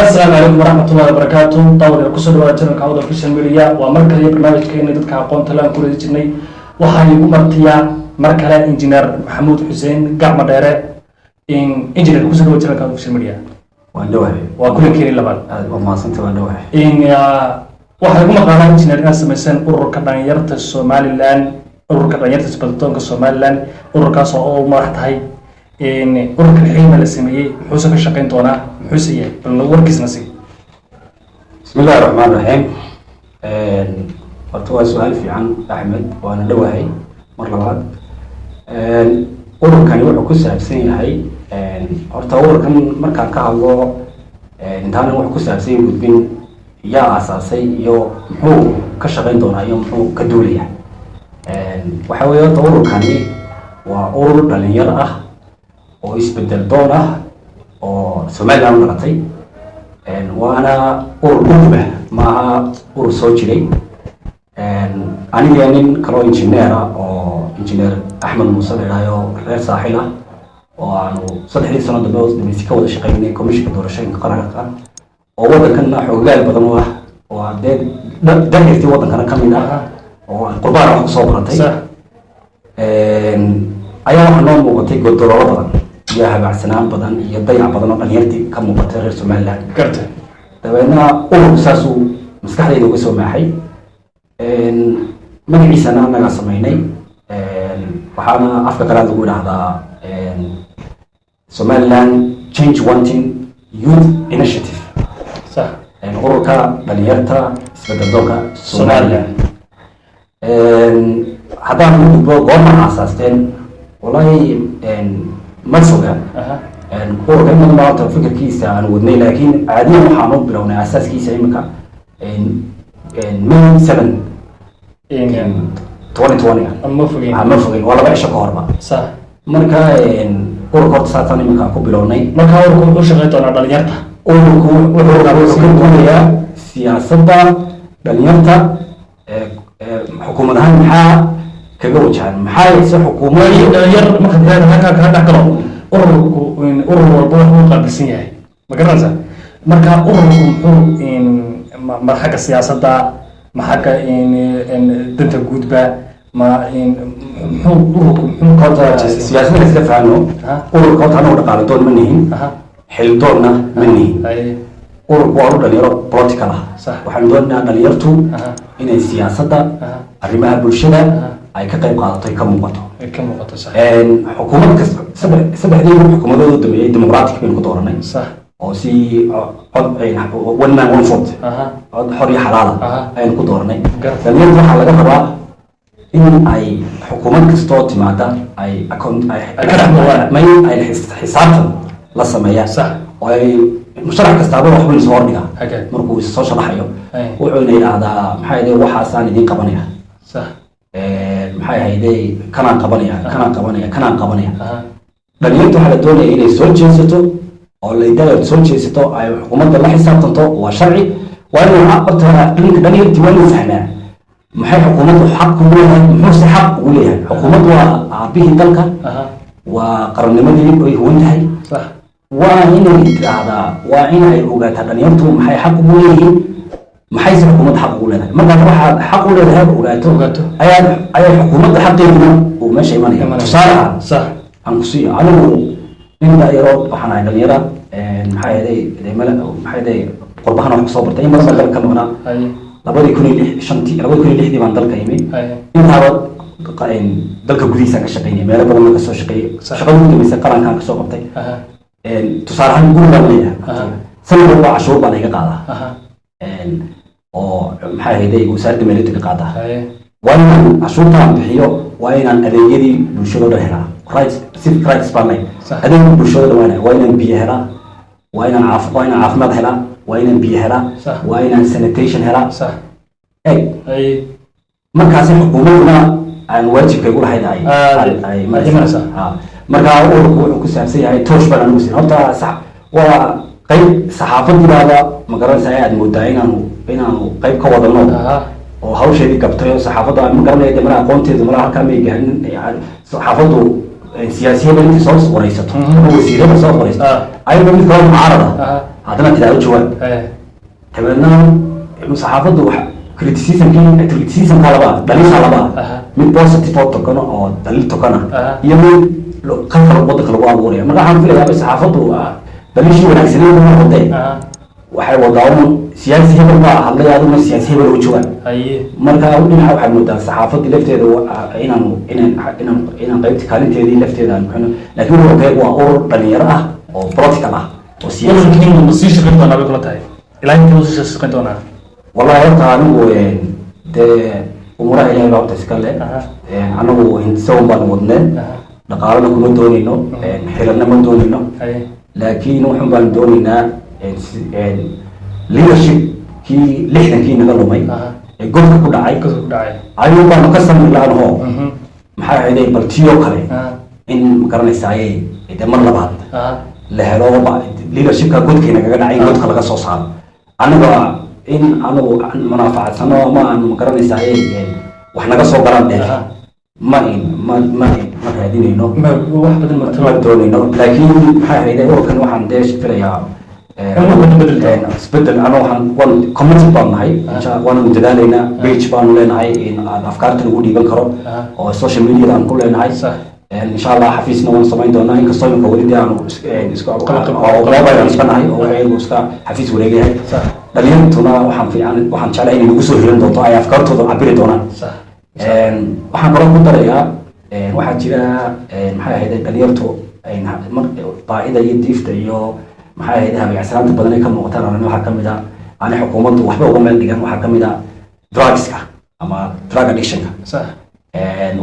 asalaamu calaykum waraxmatullahi wabarakaatu daawad ku soo dhawaada channelka awda official media waa mar kale barnaamijkeena dadka aqoonta le aan ku redi jirnay. Waxaan igu martiyaa mar kale injineer maxamuud xuseen gacmo dheere engineer ku soo dhawaada channelka awda official media waan dhawahay waa kulankeeni labaad. Waa mahadsanta dhawahay waxaa igu maqaanaa engineer inaad samayseen ururka dhalinyarta somaliland ururka dhalinyarta isbadatoonka somaliland ururkaas oo u madax tahay ururkan xilma la sameeyey muxuuse ka shaqayn doonaa muxuuse yahay bal warkiisna si bismi illahi raxmaan raxiim horta waa su'aal fiican axmed waana dhawahay mar labaad. Ururkani wuxuu ku saabsan yahay horta ururkan markaan ka hadlo intaanan wuxuu ku saabsan gudbin yaa aasaasay iyo muxuu ka shaqayn doonaa iyo muxuu ka duulaya waxa weeye horta ururkani waa urur dhalinyar ah oo isbeddel doon ah oo somaliland u dhalatay waana urur gudba maaha urur soo jiray. Aniga nin kaloo injineer ah oo injineer axmed muuse la idhaayo reer saaxil ah oo aanu saddexdii sano dambe dameysi ka wada shaqeynay komishinka doorashooyinka qaranka oo waddankana xoogaal badan u ah oo dee darirtii waddankana ka mid ah oo qurbaana wax ku soo baratay ayaa waxaa noo muuqatay godololo badan iyo habacsanaan badan iyo dayac badan oo dhalinyartii ka muuqatay reer somaliland. Garta. Dabeedna ururku saasuu maskaxdayda uga soo maaxay magaciisana anagaa sameynay waxaana afka kalaad lagu idhaahdaa somaliland change wanting youth initiative. Ururka dhalinyarta isbedeldoonka somaliland. Haddaan u gudbo goorma aasaasteen wallahi ma ururka in badan baa horta fikirkiisa aan wadnay laakiin caadiyan waxaan u bilownay asaaskiisa imika may seven. Twenty twenty. Ma fogeen ma fogin waa laba cisho ka horba marka ururka horta saasaan imika ku bilownay. Markaa ururku wuxuu shaqayn doonaa dhalinyarta ururku wuxuu ka duulayaa siyaasadda dhalinyarta xukuumad ahaan maxaa kaga wajahan maxaa se xukuumad waayo dhalinyar marka dad halkaa dhex galo. Ururku urur walba wuxuu qaabilsan yahay. Ma garanaysa? Marka ururku muxuu ma xagga siyaasadda ma xagga danta guudba ma muxuu ururku muxuu ka horta wajahan siyaasadda? iska fahano Aha. ururka horta anagu dhaqaale doon ma nihin. Xildoonna ma nihin. Ururku waa urur dhalinyaro political ah. Waxaanu doonaynaa dhalinyartu inay siyaasadda aha. arrimaha bulshada. Ay ka qayb qaadato ay ka muuqato. Xukuumad kasta saddex saddexdii xukuumadooda dambeeyey democratic baynu ku dooranay. Oo si one man one vote. Aha. Cod xor iyo xalaala ayaynu ku dooranay. Dhalinyarta waxaa laga rabaa in ay xukuumad kastoo timaada ay may xisaabtan la sameeyaan oo ay musharax kastaaba waxbuu isoo hordhigaa markuu soo sharaxayo Ay. wuxuuna yidhaahdaa maxaa yidhi waxaasaan idiin qabanaya maxay ahayde kanaan qabanaya kanaan qabanaya kanaan qabanaya. Aha dhalinyarta waxaa la doonaya inay soo jeesato oo laydada soo jeesato ay xukuumadda la xisaabtanto waa sharci. Waa inuu horta dhanka dhalinyartii waa inuu fahmaa maxay xukuumaddu xaq ugu leeyahay muxuuse xaq ugu leeyahay? Xukuumaddu waa aabihii dalka. Aha waa qarannimadii ay huwan tahay. Waa inay tiraahdaa waa inay ogaataa dhalinyartu maxay xaq ugu leeyihiin maxayse xukuumadda xaq ugu leedahay? Markaas waxaad xaq u leedahay ogaato Ogaato. ayaa ayaa xukuumadda xaqeeduna uu meesha imanaya. Tusaale ahaan. Sax. Aan ku siiyo anigu nin dhalinyaro waxaan ahay dhalinyara maxaa yeelay mala maxaa yeelay qurbahan wax ku soo bartay. In badan baan dalka ka maqnaa. Labadii kun iyo lix shantii labadii kun iyo lixdii baan dalka imi intaaba qa- dalka gudihiisaan ka shaqeynay meelo badan baan ka soo shaqeeyey shaqada ugu dambeysay qarankaan ka soo qabtay. Aha tusaale ahaan guri baan Aha. leeyahay. Sanad walba cashuur baan iga qaadaa oo maxaa yeelay wasaaradda qaadaa ay. Waa inaan cashuurtaan bixiyo waa inaan adeegyadii bulshada o dhan helaa. Rights civic rights baan leh Sax. adeegii bulshada o dhan waa waa inaan biyo helaa. Waa inaan caaf waa inaan caafimaad helaa. Waa inaan biyo helaa. Waa inaan sanitation helaa. Eg markaasi xukuumadduna aan waajibkay u lahayn ay Aad- ay- ay aad imanaysaa. Ha. marka ururku wuxuu ku saabsan yahay toosh baan anugu siin horta waa qayb saxaafadibaaba ma garanaysaa aad moodaa inaanu inaanu qayb ka wadano oo hawsheedii gabtay oo saxaafadda ma garanaya malaha aqoonteedu malaha halkaa may gaarin saxaafaddu siyaasiyada intii soo qoraysato wasiirada soo qoraysato. Ayagoo mid kaloo mucaarada haddana tidaado jawaab dabeedna saxaafaddu criticismkii criticismka laba dhaliisha laba mid positive oo tokano oo daliil tokana. Iyo mid qalqal wadanka lagu abuuraya. Marka waxaan filayaa saxaafaddu ah, daliishii wanaagsaneed wadee waxay wadaa un siyaasi hebel baa hadlay aduna siyaasi hebel oo haye marka dhinaca waxay moodaa saxaafadii lafteeda wa- inaan inaan inaan inaan qaybta kaalinteedii lafteeda aan bixino laakiin ururkaygu waa urur dhalinyaro ah oo political ah oo siyaasi ururkiinu ma sii shaqayn doonaa bay kula tahay. Ilaa intii ma sii shaqayn doonaa wallahi horta anigu een, dee umuraha ilaahay baa horta iska le. Een, anagu hindisawan baan wadneen dhaqaalana kuma doonayno. Een, xilalna ma doonayno. Laakiin waxun baan doonaynaa een, si- een, leadership kii lixdankii naga lumay ee godka ku dhacay ayuu baanu ka samri laanahoo Mhm. maxay ahayday bal tiyoo kale in magaranaysaayey de mar labaad la helo leadershipka godkeena kaga dhacay in godka laga soo saaro. Anaga in anagu aan munaafacadsano ama aan magaranaysaayey wax naga soo galaan dheer ma in ma ma ma raadinayno. Ma wax badan ma ma doonayno. Laakiin maxay ahayday ururkan waxaan dee filayaa eh, In wax badan bedel eh, isbeddel waxaan waan committee baan nahay waanu dadaalaynaa page baanu leenahay in aan afkaarta lagu dhiiban karo oo social media aan ku leenahay insha allah xafiisna waan samayn doonaa inkastoo imika weli dee iska iska nahay oo ayagu iska xafiis wareegayahay Sax. dhalinyartuna waxaan fiican waxaan jeclahay inay nagu soo hiran doonto ay afkaartooda cabiri doonaan waxaan kaloo ku darayaa waxaa jira maxay ahayd dhalinyartu baahida iyo diifta iyo maxay ahayd habeecsanaanta badan ay ka muuqataan arrin waxaa ka mid a ani xukuumaddu waxba uga meel dhigan waxaa ka mid a drugska ama drug addictionka.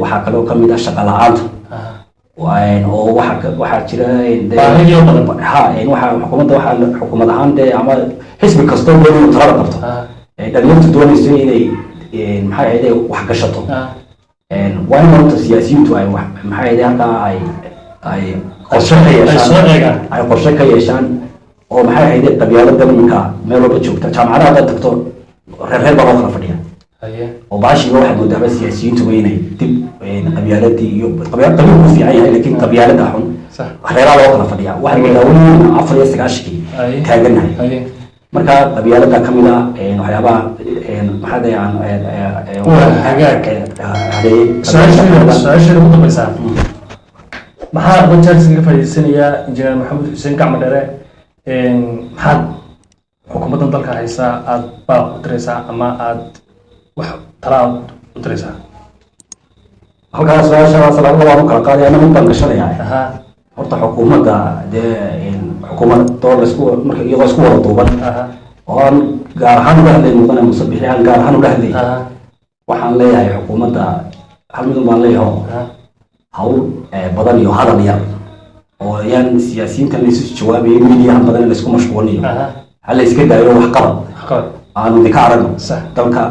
Waxaa kaloo ka mid a shaqa la'aanta. Aha Een, oo waxaa jira xukuumadda waxaa xukuumad ahaan dee ama xisbi kastoo doon inuu talada qabto. Ee, dhalinyartu doonayso inay maxay ahayd wax gashato. Een, waa in horta siyaasiyiintu ay wax maxay ahayd halkaa ay ay qorshe ka ay soo yeeshaan. eegaan. Ay qorshe ka yeeshaan oo maxay ahayd qabyaalada iminka meel walba joogta. Jaamacadaha haddaad tagto reer reer baa loo kala fadhiya oo baashiiba waxaad moodaaba siyaasiyiintuba inay dib qabyaaladii iyo qabya- qabiilku fiican yahay laakiin qabyaalada xun. Sax. Reeraa loo kala fadhiya waxaad moodaa weli afar iyo sagaashankii haye. marka qabyaalada ka mid a een, waxyaabaha maxaa Waa ugu dambaysaa maxaa jaaris kaga faa'iideysanayaa injineer maxamed xuseen gacmo dhere maxaad xukuumaddan dalka haysaa aad baaq u diraysaa ama aad wax tala aad u diraysaa halkaa su'aashaas laba waan u kala qaadaya ana mid baan gashanayaa horta xukuumadda dee xukuumad doo la isku marka iyadoo isku wada duuban oo aan gaar ahaan uga hadlay mudane muse bixi aan gaar ahaan uga hadlay waxaan leeyahay xukuumadda hal midun baan leeyahay hawl eh, badan iyo hadal yar oo yaan siyaasiyiintan laysu jawaabayo midiyahan badan laysku mashquulinayo. Ha la iska daayo wax qabad qabad aanu idinka aragno. Dalka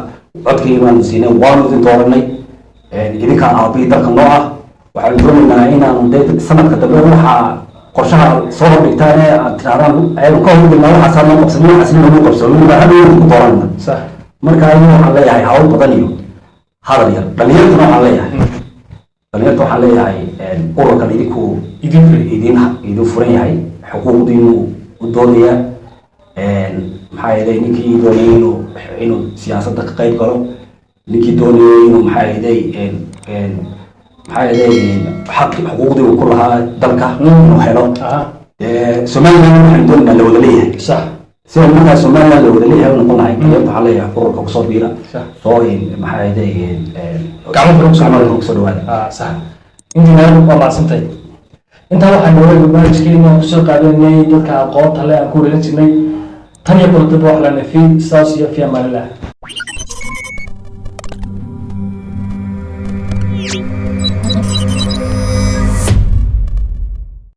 codkii baanu siinay waanu idin dooranay. Idinkaa aabii dalka noo ah. Waxaanu doonaynaa inaanu dee sanadka dambe waxaa qorshaha soo hordhigtaan ee aad tirahdaan aynu ka hordhignaa waxaasaa noo qabsanay waxaasna nagu qabsanay baa dooranayna sax. Marka ayagu waxaan leeyahay hawl badan iyo hadal yar. Dhalinyartuna waxaan leeyahay dhalinyarta waxaan leeyahay ururkan idinku idin furan yahay xuquuqdiinu u doonaya maxaa yeelay ninkii doonayay inuu inuu siyaasadda ka qayb galo ninkii doonayay inuu maxaa yeelay maxaa yeelay xaqi xuquuqdii uu ku lahaa dalka inuu helo aha. Somaliland waxaan doonaynaa la wada leeyahay sida markaa somaliland la wada leeyahay noqon lahay dhalinyarta waxaan leeyahay ururka ku soo biira. Sax. Soo maxaa ku soo dhawaada. dhawaada ah sax. Injineer waa mahadsantay intaa waxaa nooga barnaamijkeena aan ku soo qaadanay dadka aqoonta le aan ku wareegan jirnay. Tan iyo kulataba wax lana fi saas iyo fi amaanilah